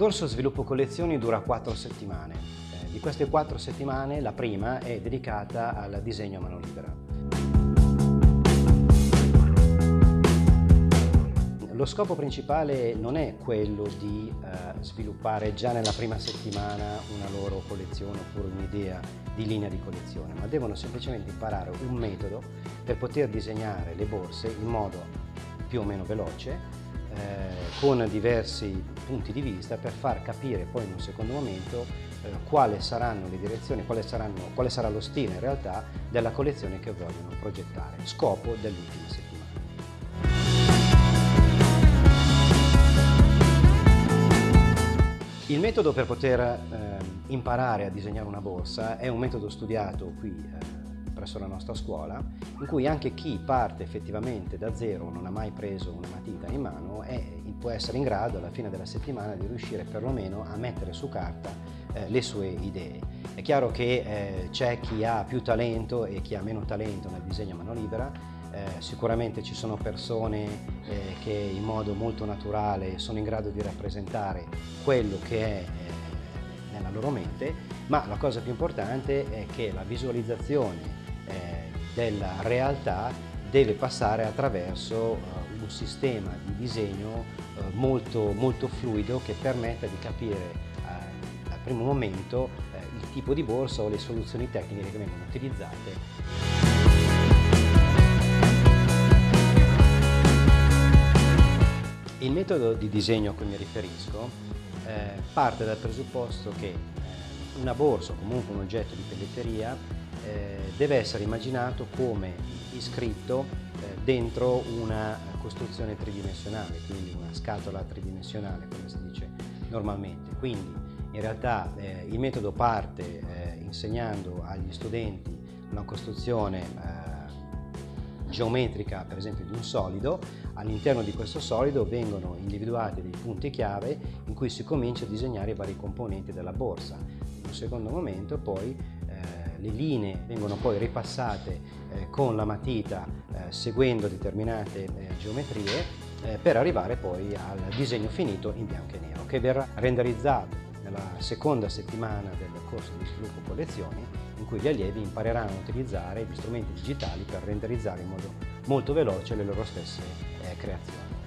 corso Sviluppo Collezioni dura quattro settimane. Eh, di queste quattro settimane la prima è dedicata al disegno a mano libera. Lo scopo principale non è quello di eh, sviluppare già nella prima settimana una loro collezione oppure un'idea di linea di collezione, ma devono semplicemente imparare un metodo per poter disegnare le borse in modo più o meno veloce, con diversi punti di vista per far capire poi in un secondo momento eh, quali saranno le direzioni, quale, saranno, quale sarà lo stile in realtà della collezione che vogliono progettare, scopo dell'ultima settimana. Il metodo per poter eh, imparare a disegnare una borsa è un metodo studiato qui eh, presso la nostra scuola, in cui anche chi parte effettivamente da zero, non ha mai preso una matita in mano, è, può essere in grado alla fine della settimana di riuscire perlomeno a mettere su carta eh, le sue idee. È chiaro che eh, c'è chi ha più talento e chi ha meno talento nel disegno a mano libera, eh, sicuramente ci sono persone eh, che in modo molto naturale sono in grado di rappresentare quello che è eh, nella loro mente, ma la cosa più importante è che la visualizzazione della realtà deve passare attraverso uh, un sistema di disegno uh, molto, molto fluido che permetta di capire al primo momento il tipo di borsa o le soluzioni tecniche che vengono utilizzate. Il metodo di disegno a cui mi riferisco eh, parte dal presupposto che eh, una borsa o comunque un oggetto di pelletteria eh, deve essere immaginato come iscritto eh, dentro una costruzione tridimensionale, quindi una scatola tridimensionale come si dice normalmente. Quindi in realtà eh, il metodo parte eh, insegnando agli studenti una costruzione geometrica per esempio di un solido, all'interno di questo solido vengono individuati dei punti chiave in cui si comincia a disegnare i vari componenti della borsa. In un secondo momento poi le linee vengono poi ripassate eh, con la matita eh, seguendo determinate eh, geometrie per arrivare poi al disegno finito in bianco e nero che verrà renderizzato nella seconda settimana del corso di sviluppo collezioni in cui gli allievi impareranno a utilizzare gli strumenti digitali per renderizzare in modo molto veloce le loro stesse creazioni.